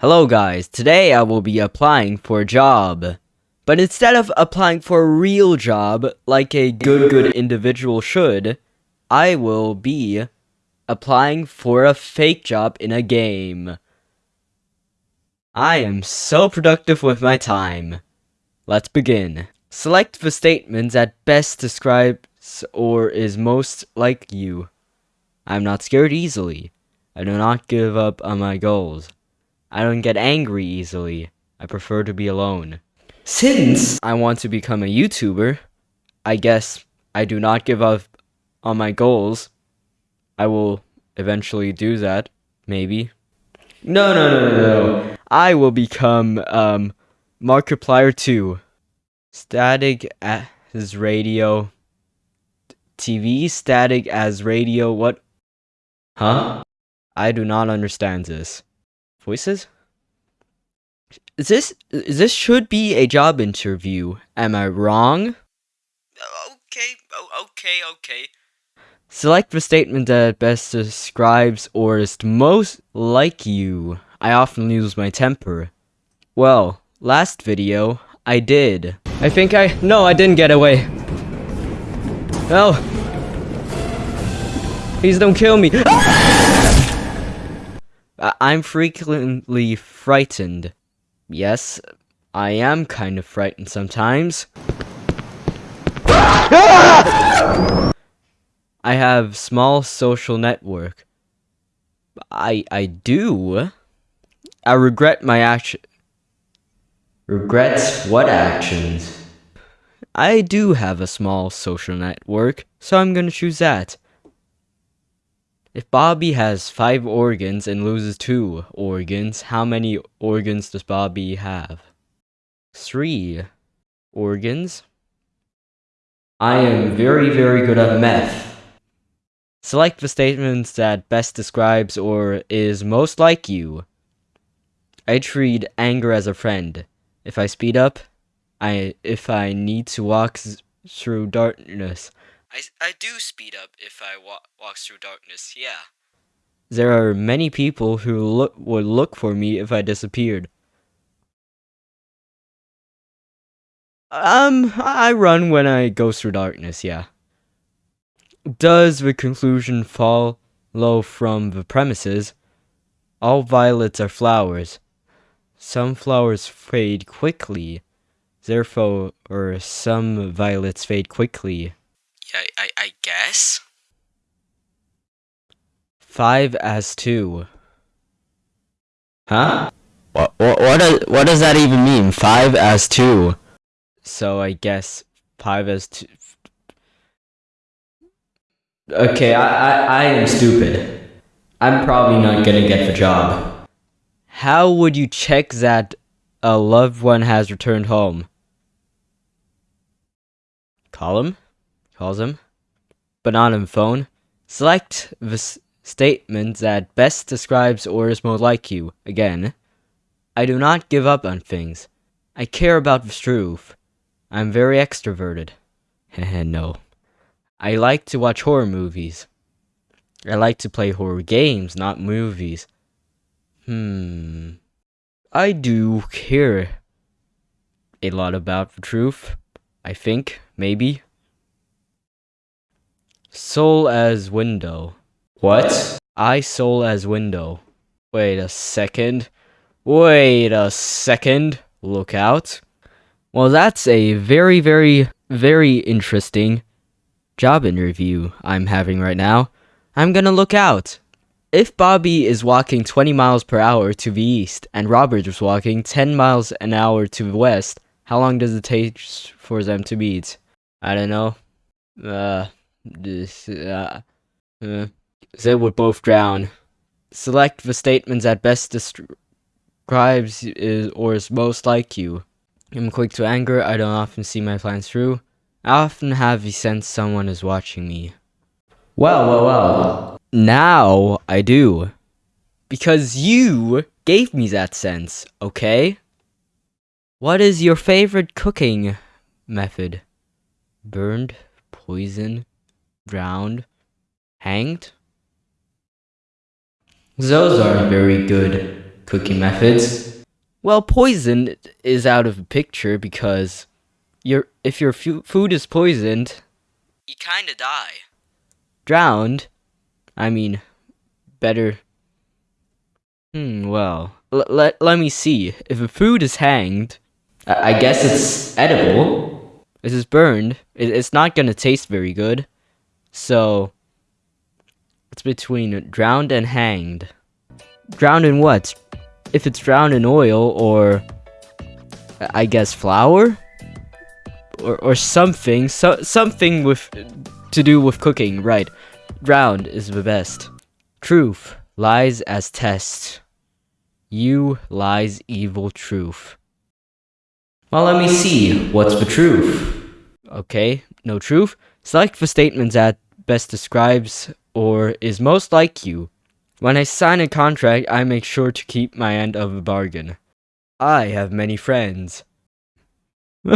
Hello guys, today I will be applying for a job. But instead of applying for a real job, like a good good individual should, I will be applying for a fake job in a game. I am so productive with my time. Let's begin. Select the statement that best describes or is most like you. I'm not scared easily. I do not give up on my goals. I don't get angry easily. I prefer to be alone. Since I want to become a YouTuber, I guess I do not give up on my goals. I will eventually do that, maybe. No, no, no, no, no. I will become um Markiplier 2. Static as radio. TV static as radio. What? Huh? I do not understand this. Voices? Is this this should be a job interview? Am I wrong? Okay, okay, okay. Select the statement that best describes or is most like you. I often lose my temper. Well, last video, I did. I think I- no, I didn't get away. No. Please don't kill me. Ah! Uh, I'm frequently frightened. Yes, I am kind of frightened sometimes. I have small social network. I I do. I regret my action. Regrets what actions? I do have a small social network, so I'm gonna choose that. If Bobby has five organs and loses two organs, how many organs does Bobby have? Three organs. I am very, very good at math. Select the statements that best describes or is most like you. I treat anger as a friend. If I speed up, I if I need to walk through darkness, I, I do speed up if I wa walk through darkness, yeah. There are many people who look would look for me if I disappeared. Um, I run when I go through darkness, yeah. Does the conclusion follow from the premises? All violets are flowers. Some flowers fade quickly. Therefore, or some violets fade quickly. I, I, I guess? 5 as 2. Huh? What, what, what, does, what does that even mean? 5 as 2. So I guess 5 as 2. Okay, I, I, I am stupid. I'm probably not gonna get the job. How would you check that a loved one has returned home? Call him? Calls him. But not on phone. Select the statement that best describes or is most like you. Again, I do not give up on things. I care about the truth. I'm very extroverted. no. I like to watch horror movies. I like to play horror games, not movies. Hmm. I do care a lot about the truth. I think, maybe. Soul as window. What? I soul as window. Wait a second. Wait a second. Look out. Well, that's a very, very, very interesting job interview I'm having right now. I'm gonna look out. If Bobby is walking 20 miles per hour to the east and Robert is walking 10 miles an hour to the west, how long does it take for them to meet? I don't know. Uh, this, uh, uh, they would both drown. Select the statements that best describes is or is most like you. I'm quick to anger, I don't often see my plans through. I often have the sense someone is watching me. Well, well, well. Now I do. Because you gave me that sense, okay? What is your favorite cooking method? Burned? Poison? Drowned, hanged. Those aren't very good. cooking methods. Well, poison is out of the picture because your if your food is poisoned, you kind of die. Drowned, I mean, better. Hmm. Well, let let me see. If a food is hanged, I, I guess it's edible. If it's burned, it, it's not gonna taste very good. So it's between drowned and hanged. Drowned in what? If it's drowned in oil or I guess flour or or something, so something with to do with cooking, right? Drowned is the best. Truth lies as test. You lies evil truth. Well, let me see. What's the truth? Okay, no truth. Select the statements that best describes or is most like you. When I sign a contract, I make sure to keep my end of the bargain. I have many friends.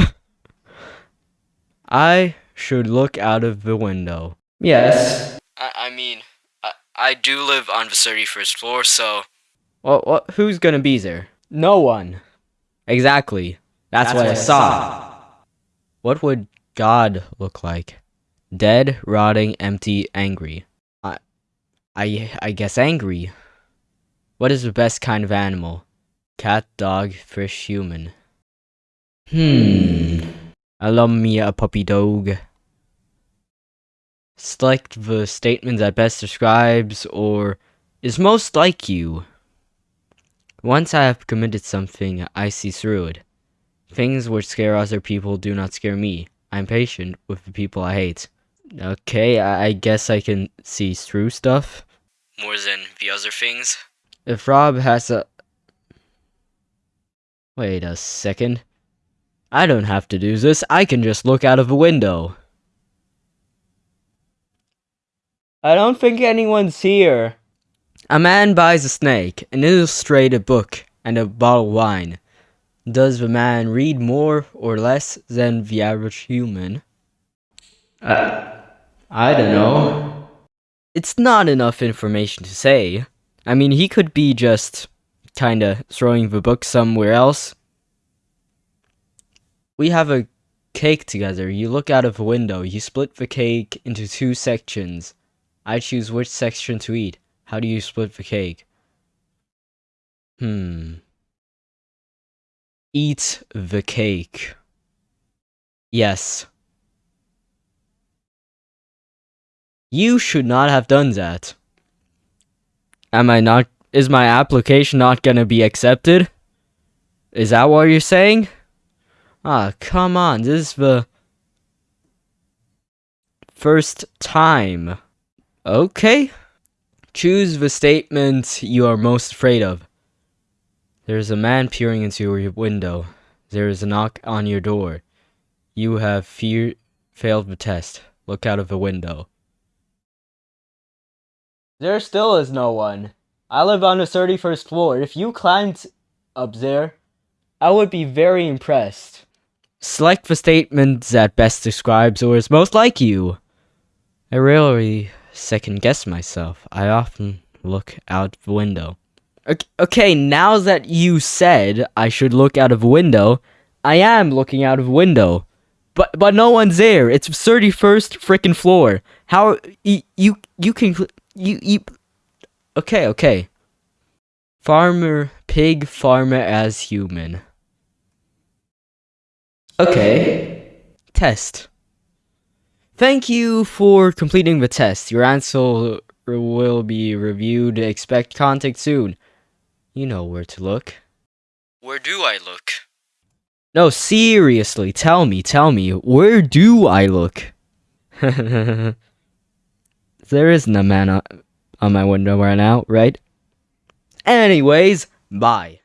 I should look out of the window. Yes. I, I mean, I, I do live on the 31st floor, so. Well, what, who's gonna be there? No one. Exactly. That's, what I saw. What would God look like? Dead, rotting, empty, angry. I, I, I guess angry. What is the best kind of animal? Cat, dog, fish, human. Hmm. I love me a puppy dog. Select the statement that best describes or is most like you. Once I have committed something, I see through it. Things which scare other people do not scare me. I'm patient with the people I hate. Okay, I, I guess I can see through stuff. More than the other things? If Rob has a. Wait a second. I don't have to do this, I can just look out of a window. I don't think anyone's here. A man buys a snake, an illustrated book, and a bottle of wine. Does the man read more or less than the average human? Uh, I don't know. It's not enough information to say. I mean, he could be just kinda throwing the book somewhere else. We have a cake together. You look out of a window. You split the cake into two sections. I choose which section to eat. How do you split the cake? Hmm. Eat the cake. Yes. You should not have done that. Am I not? Is my application not gonna be accepted? Is that what you're saying? Ah, come on. This is the first time. Okay. Choose the statement you are most afraid of. There is a man peering into your window. There is a knock on your door. You have fear failed the test. Look out of the window. There still is no one. I live on the 31st floor. If you climbed up there, I would be very impressed. Select the statement that best describes or is most like you. I rarely second guess myself. I often look out the window. Okay, now that you said I should look out of window, I am looking out of window. But but no one's there. It's 31st freaking floor. How you, you can you you Okay, okay. Farmer pig farmer as human. Okay. Test. Thank you for completing the test. Your answer will be reviewed. Expect contact soon. You know where to look. Where do I look? No, seriously, tell me, tell me, where do I look? there isn't a man on, on my window right now, right? Anyways, bye.